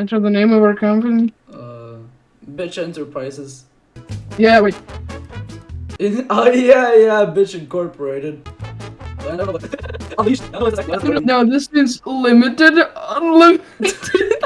Enter the name of our company. Uh, Bitch Enterprises. Yeah, wait. oh yeah, yeah, Bitch Incorporated. No, this is limited, unlimited.